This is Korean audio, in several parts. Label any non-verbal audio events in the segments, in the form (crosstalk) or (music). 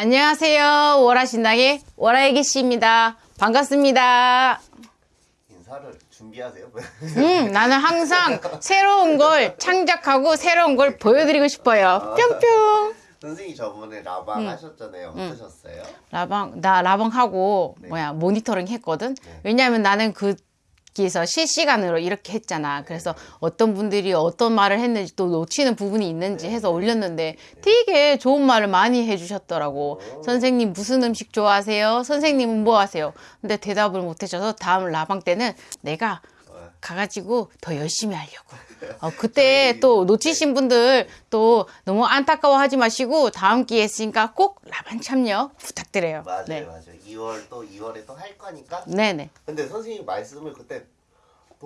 안녕하세요. 월화신당의 월화애기 씨입니다. 반갑습니다. 인사를 준비하세요. (laughs) 음, 나는 항상 새로운 걸 창작하고 새로운 걸 보여드리고 싶어요. 뿅뿅. 선생님 저번에 라방 하셨잖아요. 어떠셨어요? 라방, 나 라방 하고, 네. 뭐야, 모니터링 했거든? 네. 왜냐면 나는 그, 기에서 실시간으로 이렇게 했잖아. 그래서 어떤 분들이 어떤 말을 했는지 또 놓치는 부분이 있는지 네. 해서 올렸는데 되게 좋은 말을 많이 해주셨더라고. 오. 선생님 무슨 음식 좋아하세요? 선생님은 뭐 하세요? 근데 대답을 못 해줘서 다음 라방 때는 내가 어, 가가지고 더 열심히 하려고. 어, (laughs) 그때 또 놓치신 분들 또 너무 안타까워하지 마시고 다음 기회 있으니까 꼭 라방 참여 부탁드려요. 맞아요, 네. 맞아요. 2월 또 2월에 또 할 거니까. 네네. 근데 선생님 말씀을 그때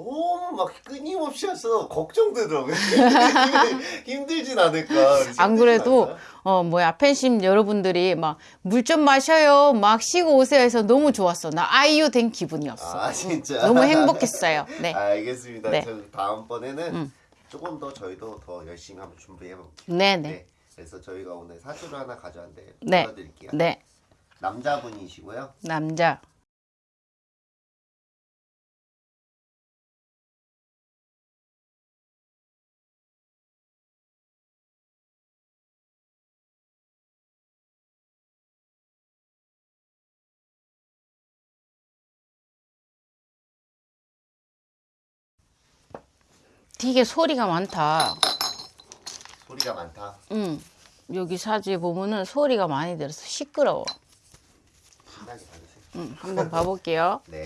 너무 막 끊임없이 하셔서 걱정되더라고요. (laughs) 힘들진 않을까. 안 힘들진 그래도 않아요? 어 뭐야 팬심 여러분들이 막 물 좀 마셔요 막 쉬고 오세요 해서 너무 좋았어 나 아이유 된 기분이었어 아 진짜. 너무 행복했어요 네 (laughs) 알겠습니다. 네. 저 다음번에는 음. 조금 더 저희도 더 열심히 한번 준비해 볼게요. 네네 그래서 저희가 오늘 사주를 하나 가져왔는데 네. 보여드릴게요. 네 남자분이시고요. 남자 되게 소리가 많다 소리가 많다. 응 여기 사주에 보면은 소리가 많이 들어서 시끄러워 신나게 받으세요. 응 한번 봐볼게요 (laughs) 네.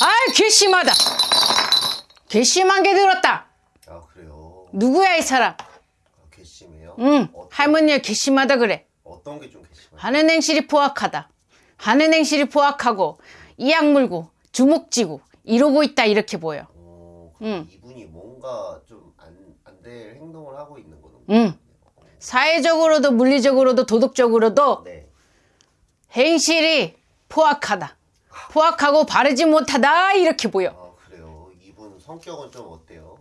아이 괘씸하다 괘씸한 게 들었다 아 그래요. 누구야 이 사람 아, 괘씸해요. 응 어, 할머니가 괘씸하다 그래 어떤 게 좀 하는 행실이 포악하다. 하는 행실이 포악하고 이악 물고 주먹 쥐고 이러고 있다 이렇게 보여. 어, 응. 이분이 뭔가 좀안안될 행동을 하고 있는 거는. 응. 사회적으로도 물리적으로도 도덕적으로도 네. 행실이 포악하다. 포악하고 바르지 못하다 이렇게 보여. 아 그래요. 이분 성격은 좀 어때요?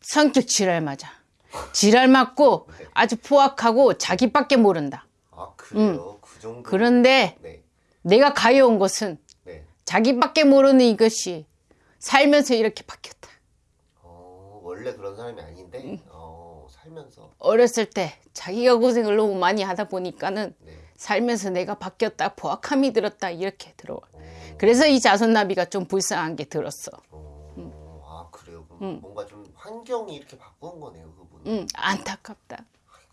성격 지랄 맞아. 지랄 맞고 아주 포악하고 자기밖에 모른다. 아 그래요. 그 정도. 그런데 네. 내가 가여온 것은 네. 자기밖에 모르는 이것이 살면서 이렇게 바뀌었다. 어 원래 그런 사람이 아닌데 어 살면서 어렸을 때 자기가 고생을 너무 많이 하다 보니까는 네. 살면서 내가 바뀌었다 포악함이 들었다 이렇게 들어와 어, 그래서 이 자손나비가 좀 불쌍한 게 들었어 어, 아 그래요. 뭔가 좀 환경이 이렇게 바꾼 거네요, 그분. 은응 안타깝다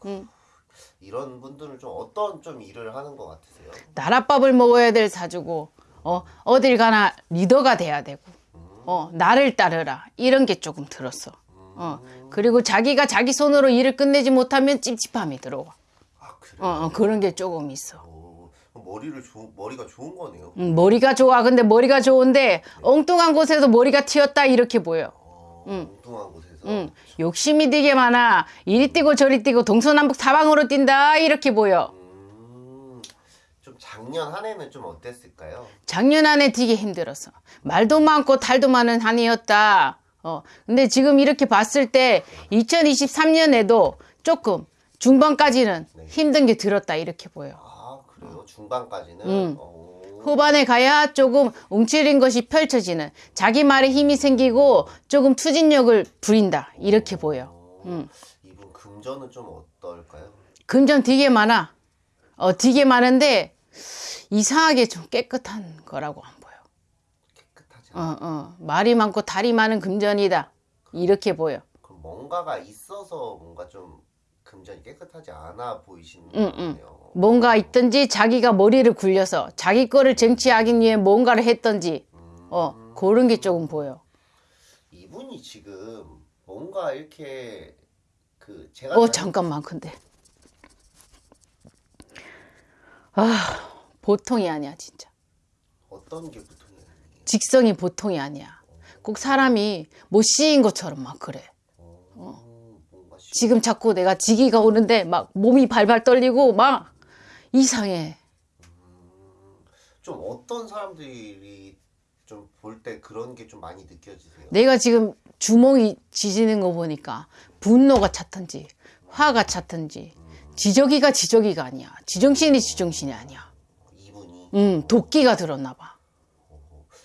응. 이 런 분들은 좀 어떤 좀 일을 하는 것 같으세요? 나랏밥을 먹어야 될 사주고 어 어딜 가나 리더가 돼야 되고 어 나를 따르라. 이런 게 조금 들었어. 어 그리고 자기가 자기 손으로 일을 끝내지 못하면 찝찝함이 들어와. 아 그래요. 어, 어 그런 게 조금 있어. 머리를 좋 머리가 좋은 거네요. 음, 머리가 좋아. 근데 머리가 좋은데 엉뚱한 곳에서 머리가 튀었다 이렇게 보여. 어, 엉뚱한 곳에 서. 응, 욕심이 되게 많아. 이리 뛰고 저리 뛰고 동서남북 사방으로 뛴다. 이렇게 보여. 음, 좀 작년 한 해는 좀 어땠을까요? 작년 안에 되게 힘들었어. 말도 많고 탈도 많은 한 해였다. 어, 근데 지금 이렇게 봤을 때 2023년에도 조금 중반까지는 힘든 게 들었다. 이렇게 보여. 아 그래요. 중반까지는. 음. 어, 후반에 가야 조금 움츠린 것이 펼쳐지는 자기 말에 힘이 생기고 조금 추진력을 부린다. 이렇게 보여. 어, 음. 이분 금전은 좀 어떨까요? 금전 되게 많아. 어, 되게 많은데 이상하게 좀 깨끗한 거라고 안 보여. 깨끗하지 어, 않아요. 어. 말이 많고 달이 많은 금전이다. 이렇게 보여. 그럼 뭔가가 있어서 뭔가 좀 금전이 깨끗하지 않아 보이시는 응, 거네요. 뭔가 있든지 자기가 머리를 굴려서 자기 거를 쟁취하기 위해 뭔가를 했던지 어, 그런 게 조금 보여. 이분이 지금 뭔가 이렇게 그 제가 어, 잘- 잠깐만. 근데 아, 보통이 아니야, 진짜. 어떤 게 보통이에요? 직성이 보통이 아니야. 꼭 사람이 못 씌인 것처럼 막 그래. 지금 자꾸 내가 지기가 오는데 막 몸이 발발 떨리고 막 이상해. 좀 어떤 사람들이 좀 볼 때 그런 게 좀 많이 느껴지세요? 내가 지금 주먹이 지지는 거 보니까 분노가 찼던지 화가 찼던지 지저귀가 지저귀가 아니야. 지정신이 지정신이 아니야. 이분이 음, 도끼가 들었나 봐.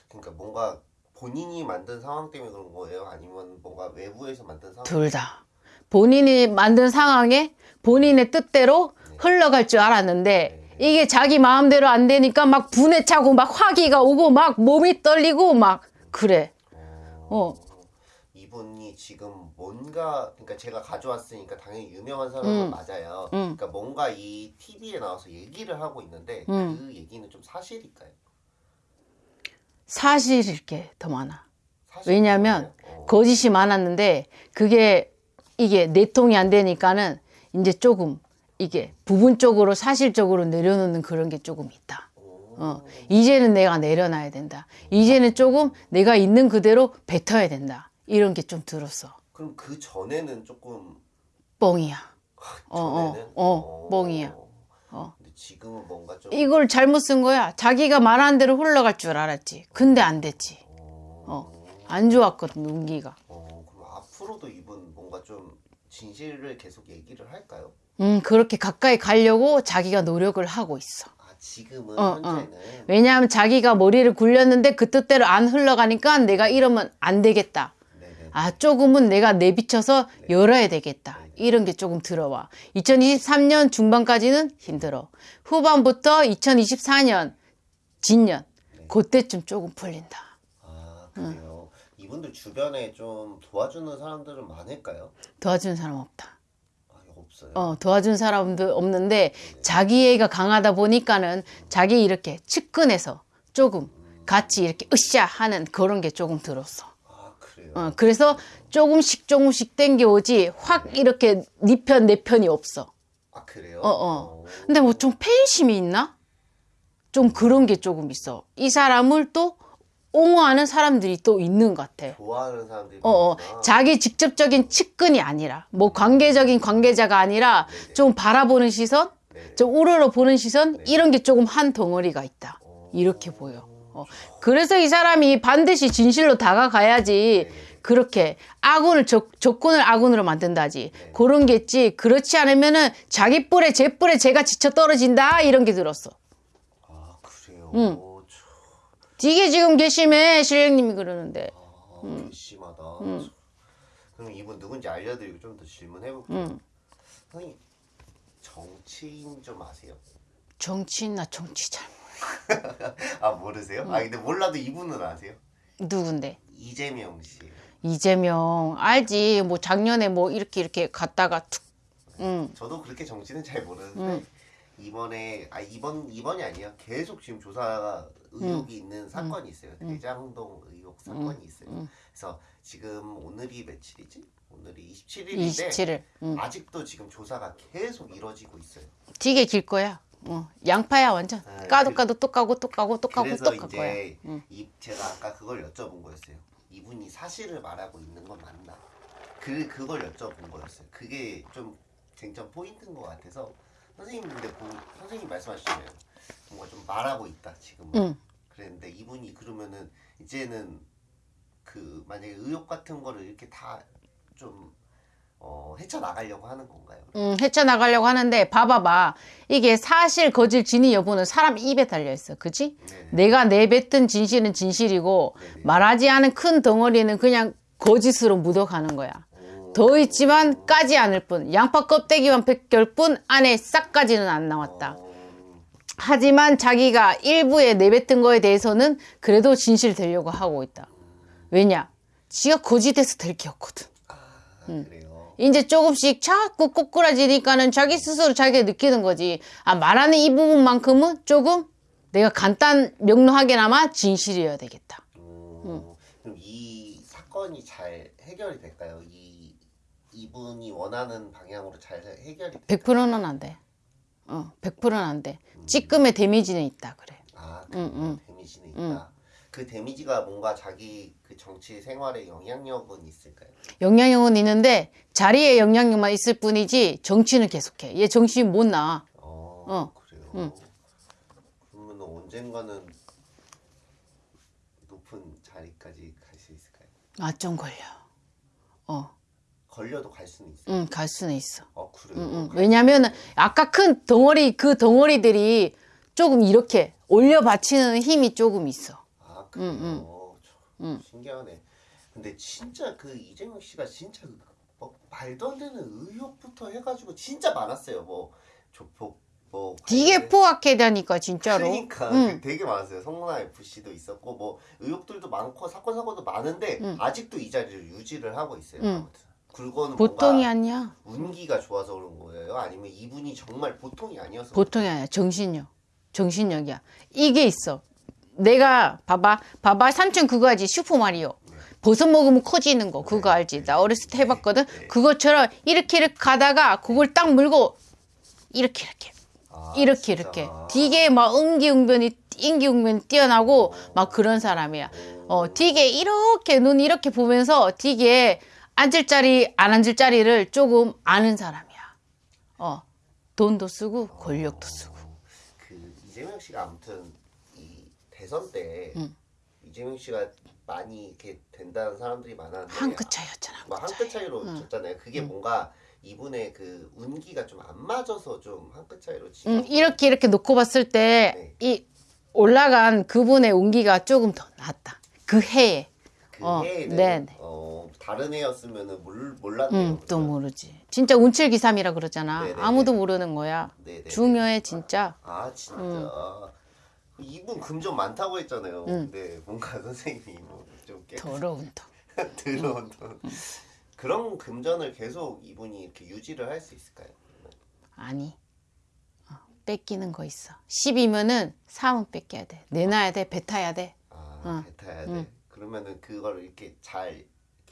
그러니까 뭔가 본인이 만든 상황 때문에 그런 거예요? 아니면 뭔가 외부에서 만든 상황? 둘 다. 본인이 만든 상황에 본인의 뜻대로 흘러갈 줄 알았는데 이게 자기 마음대로 안 되니까 막 분에 차고 막 화기가 오고 막 몸이 떨리고 막 그래. 어. 이분이 지금 뭔가 그러니까 제가 가져왔으니까 당연히 유명한 사람은 음. 맞아요. 음. 그러니까 뭔가 이 TV에 나와서 얘기를 하고 있는데 음. 그 얘기는 좀 사실일까요? 사실일 게 더 많아. 왜냐면 어. 거짓이 많았는데 그게 이게 내통이 안 되니까는 이제 조금 이게 부분적으로 사실적으로 내려놓는 그런 게 조금 있다. 어, 이제는 내가 내려놔야 된다. 이제는 조금 내가 있는 그대로 뱉어야 된다. 이런 게 좀 들었어. 그럼 그 전에는 조금 뻥이야. 어, 어, 전에는 어, 뻥이야. 어. 근데 지금은 뭔가 좀 이걸 잘못 쓴 거야. 자기가 말한 대로 흘러갈 줄 알았지. 근데 안 됐지. 어, 안 좋았거든, 운기가. 어, 그럼 앞으로도 뭔가 좀 진실을 계속 얘기를 할까요? 음, 그렇게 가까이 가려고 자기가 노력을 하고 있어. 아 지금은 어, 어. 현재는 왜냐하면 자기가 머리를 굴렸는데 그 뜻대로 안 흘러가니까 내가 이러면 안 되겠다. 네네. 아, 조금은 내가 내비쳐서 열어야 되겠다. 이런 게 조금 들어와. 2023년 중반까지는 힘들어. 후반부터 2024년, 진년, 그때쯤 조금 풀린다. 아 그래요. 이분들 주변에 좀 도와주는 사람들은 많을까요? 도와주는 사람 없다. 아 없어요. 어, 도와준 사람도 없는데 자기애가 강하다 보니까는 자기 이렇게 측근에서 조금 같이 이렇게 으쌰 하는 그런 게 조금 들었어. 아 그래요. 어, 그래서 조금씩 조금씩 땡겨오지 확 이렇게 네 편 내 편이 없어. 아 그래요. 어, 어. 근데 뭐 좀 팬심이 있나? 좀 그런 게 조금 있어. 이 사람을 또 옹호하는 사람들이 또 있는 것 같아. 좋아하는 사람들이 어, 어. 자기 직접적인 측근이 아니라, 뭐 관계적인 관계자가 아니라 좀 바라보는 시선, 네. 좀 우러러 보는 시선, 이런 게 조금 한 덩어리가 있다. 이렇게 보여. 어. 그래서 이 사람이 반드시 진실로 다가가야지, 그렇게 아군을 적, 적군을 아군으로 만든다지. 그런 게 있지. 그렇지 않으면은 자기 뿔에 제 뿔에 제가 지쳐 떨어진다. 이런 게 들었어. 아 그래요. 응. 이게 지금 괘씸해. 실령님이 그러는데. 아, 음. 괘씸하다. 참. 그럼 이분 누군지 알려드리고 좀 더 질문해 볼게요. 음. 선생님 정치인 좀 아세요? 정치인 나 정치 잘 몰라. (laughs) 아 모르세요? 음. 아 근데 몰라도 이분은 아세요? 누군데? 이재명 씨. 이재명 알지 뭐 작년에 뭐 이렇게 이렇게 갔다가 툭 응. 저도 그렇게 정치는 잘 모르는데 음. 이번에 아 이번 이번이 아니야 계속 지금 조사가 의혹이 음. 있는 사건이 있어요. 대장동 의혹 사건이 있어요. 음. 그래서 지금 오늘이 며칠이지? 오늘이 27일인데 27일. 응. 아직도 지금 조사가 계속 이루어지고 있어요. 되게 길 거야. 어. 양파야 완전. 아, 까도 그- 까도 또 까고 또 까고 또 까고 그래서 또깔 이제 거야 응. 이 제가 아까 그걸 여쭤본 거였어요. 이분이 사실을 말하고 있는 건 맞나? 그 그걸 여쭤본 거였어요. 그게 좀 쟁점 포인트인 것 같아서 선생님 근데 뭐, 선생님 말씀하시잖아요. 뭔가 좀 말하고 있다 지금은. 응. 그랬는데 이분이 그러면은 이제는 그 만약에 의혹 같은 거를 이렇게 다좀 어, 헤쳐 나가려고 하는 건가요? 응, 헤쳐나가려고 하는데 봐봐봐 이게 사실 거짓 진위 여부는 사람 입에 달려있어 그지? 네네. 내가 내뱉은 진실은 진실이고 네네. 말하지 않은 큰 덩어리는 그냥 거짓으로 묻어가는 거야 오. 더 있지만 까지 않을 뿐 양파 껍데기만 벗길 뿐 안에 싹까지는 안 나왔다 어, 하지만 자기가 일부에 내뱉은 거에 대해서는 그래도 진실 되려고 하고 있다. 왜냐? 지가 거짓해서 될 게 없거든. 아, 그래요. 이제 조금씩 자꾸 꼬꾸라지니까는 자기 스스로 자기가 느끼는 거지. 아, 말하는 이 부분만큼은 조금 내가 간단 명료하게나마 진실이어야 되겠다. 음, 그럼 이 사건이 잘 해결이 될까요? 이 이분이 원하는 방향으로 잘 해결이 될까요? 100%는 안 돼. 어, 100%는 안 돼. 찌끔의 데미지는 있다 그래. 아, 그 응, 응. 데미지는 있다. 그 데미지가 뭔가 자기 그 정치 생활에 영향력은 있을까요? 영향력은 있는데 자리에 영향력만 있을 뿐이지 정치는 계속해. 얘 정신이 못 나. 어, 어, 그래요. 응. 그러면 언젠가는 높은 높은 자리까지 갈 수 있을까요? 아, 좀 걸려. 어, 걸려도 갈 수는 있어요. 응, 갈 수는 있어. 어 그래요. 응, 응. 왜냐면은 아까 큰 덩어리 그 덩어리들이 조금 이렇게 올려 받치는 힘이 조금 있어. 아 그래요. 응, 참 신기하네. 근데 진짜 그 이재명 씨가 진짜 그뭐 말도 안 되는 의혹부터 해가지고 진짜 많았어요. 뭐 조폭 뭐 되게 관련해- 포악해 다니까 진짜로. 그러니까 응. 되게 많았어요. 성문화 FC도 있었고 뭐 의혹들도 많고 사건 사고도 많은데 응. 아직도 이 자리를 유지를 하고 있어요. 응. 아무튼 굴거는 보통이 아니야. 운기가 좋아서 그런 거예요. 아니면 이분이 정말 보통이 아니어서 보통이 아니야. 정신력. 정신력이야. 이게 있어. 내가 봐봐. 봐봐. 삼촌 그거 알지? 슈퍼마리오. 버섯 먹으면 커지는 거. 그거 알지? 나 어렸을 때 해봤거든. 그것처럼 이렇게 이렇게 가다가 그걸 딱 물고 이렇게 이렇게 아, 이렇게 진짜. 이렇게 되게 막 응기응변이 인기응변이 뛰어나고 막 그런 사람이야. 어, 되게 이렇게 눈 이렇게 보면서 되게 앉을 자리 안 앉을 자리를 조금 아는 사람이야. 어, 돈도 쓰고 권력도 쓰고. 그 이재명 씨가 아무튼 이 대선 때 응. 이재명 씨가 많이 이렇게 된다는 사람들이 많았는데 한 끗 차이였잖아. 뭐한끗 차이로 졌잖아요. 그게 뭔가 이분의 그 운기가 좀 안 맞아서 좀 한 끗 차이로 지. 음, 이렇게 이렇게 놓고 봤을 때이 올라간 그분의 운기가 조금 더 낫다. 그 해에. 그 어, 해에는 네네. 어, 다른 해였으면은 몰 몰랐네요. 음, 또? 모르지. 진짜 운칠기삼이라 그러잖아. 네네네. 아무도 모르는 거야. 네네. 중요해 진짜. 아 진짜. 이분 금전 많다고 했잖아요. 근데 뭔가 (laughs) 선생님이 뭐좀 깨. 더러운 돈. (laughs) 들어온 돈. 그런 금전을 계속 이분이 이렇게 유지를 할 수 있을까요? 아니. 어, 뺏기는 거 있어. 10이면은 3은 뺏겨야 돼. 내놔야 돼. 뱉어야 돼. 아, 응. 뱉어야 돼. 그러면은 그걸 이렇게 잘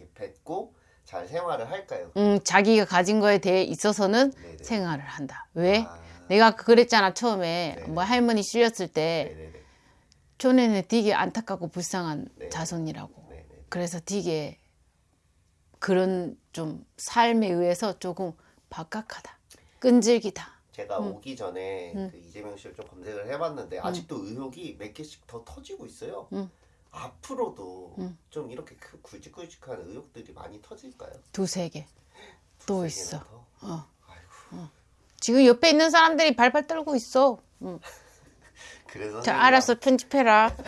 이렇게 뱉고 잘 생활을 할까요? 음, 자기가 가진 거에 대해 있어서는 네네. 생활을 한다. 왜? 아, 내가 그랬잖아 처음에 네네. 뭐 할머니 실렸을 때. 촌에는 되게 안타깝고 불쌍한 네. 자손이라고. 네네. 그래서 되게 그런 좀 삶에 의해서 조금 박학하다. 끈질기다. 제가 오기 전에 그 이재명 씨를 좀 검색을 해봤는데 아직도 의혹이 몇 개씩 더 터지고 있어요. 응. 앞으로도 좀 이렇게 그 굵직굵직한 의혹들이 많이 터질까요? 두세 개. 또 있어. 더? 어. 아이고. 지금 옆에 있는 사람들이 발발 떨고 있어. 응. (laughs) 그래서 자, 알았어. 편집해라. (laughs) (laughs)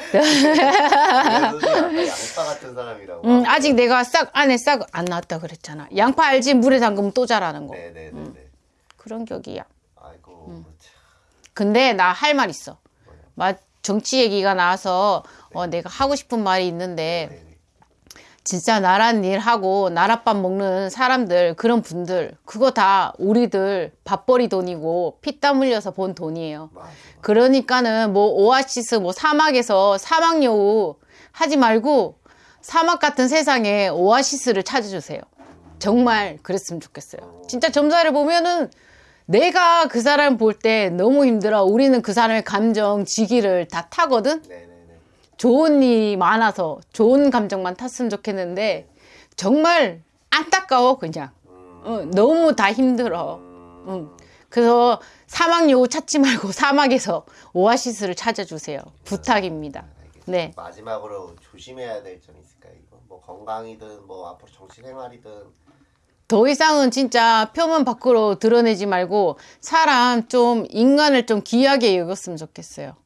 양파 같은 사람이라고. 응, 아직 내가 싹 안에 싹 안 나왔다 그랬잖아. 양파 알지? 물에 담그면 또 자라는 거. 네네네네. 그런 격이야. 아이고. 참. 근데 나 할 말 있어. 막 정치 얘기가 나와서 어, 내가 하고 싶은 말이 있는데 네네. 진짜 나란 일 하고 나랏밥 먹는 사람들 그런 분들 그거 다 우리들 밥벌이 돈이고 피땀 흘려서 본 돈이에요. 맞아. 그러니까는 뭐 오아시스 뭐 사막에서 사막 여우 하지 말고 사막 같은 세상에 오아시스를 찾아주세요. 정말 그랬으면 좋겠어요. 진짜 점사를 보면은 내가 그 사람 볼 때 너무 힘들어. 우리는 그 사람의 감정, 지기를 다 타거든. 네네네. 좋은 일이 많아서 좋은 감정만 탔으면 좋겠는데 정말 안타까워 그냥. 어, 너무 다 힘들어. 응. 그래서 사막 여우 찾지 말고 (laughs) 사막에서 오아시스를 찾아주세요. 부탁입니다. 네. 마지막으로 조심해야 될점 있을까요? 이거 뭐 건강이든 뭐 앞으로 정치 생활이든 더 이상은 진짜 표면 밖으로 드러내지 말고 사람 좀 인간을 좀 귀하게 여겼으면 좋겠어요.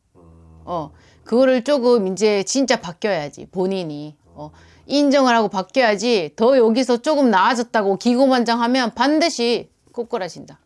어, 그거를 조금 이제 진짜 바뀌어야지 본인이 어, 인정을 하고 바뀌어야지 더 여기서 조금 나아졌다고 기고만장하면 반드시 꼬꾸라진다.